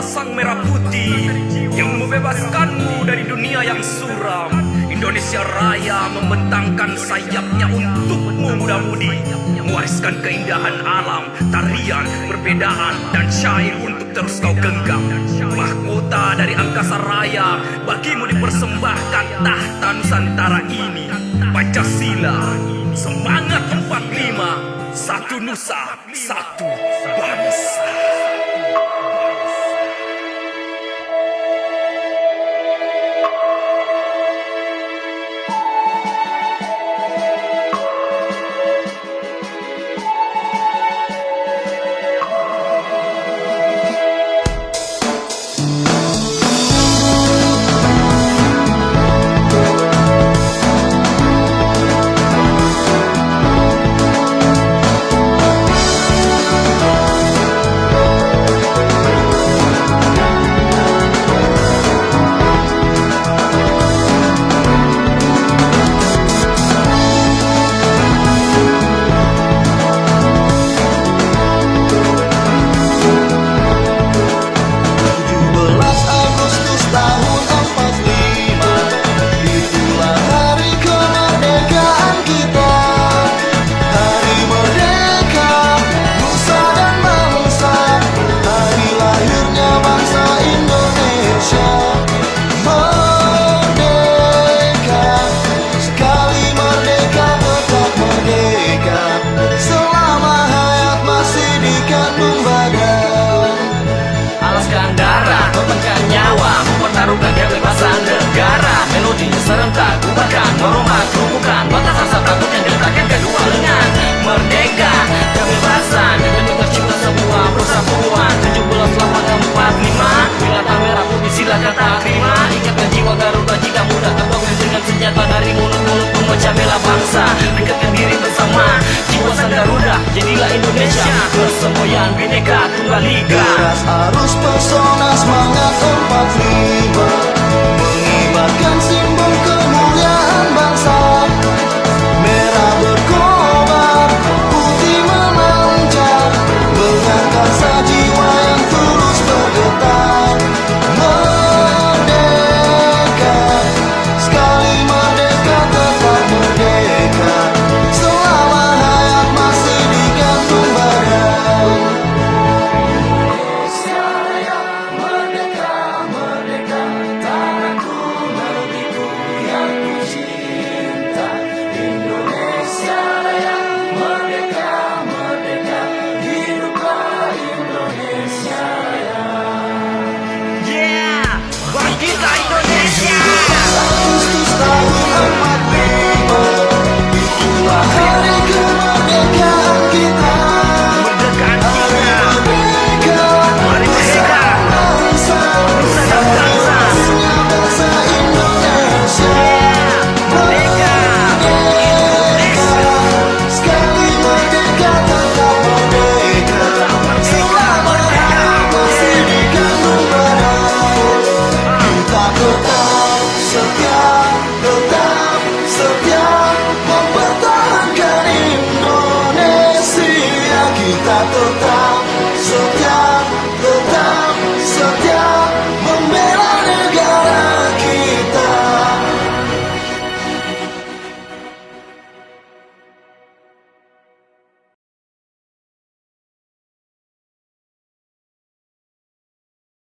sang merah putih yang membebaskanmu dari dunia yang suram. Indonesia Raya membentangkan sayapnya untukmu muda-mudi mewariskan keindahan alam, tarian, perbedaan dan syair untuk terus kau genggam. Mahkota dari angkasa raya bagimu dipersembahkan tahta Nusantara ini. Pancasila, semangat 45, satu nusa, satu bangsa. Alaskan darah, korbankan nyawa Mempertaruhkan kebebasan negara. Melodinya serentak, bubarkan, merombak, kerumukan jadilah Indonesia. Persemboyan bineka tunggal ika. Deras arus pesona semangat 45 Mengibarkan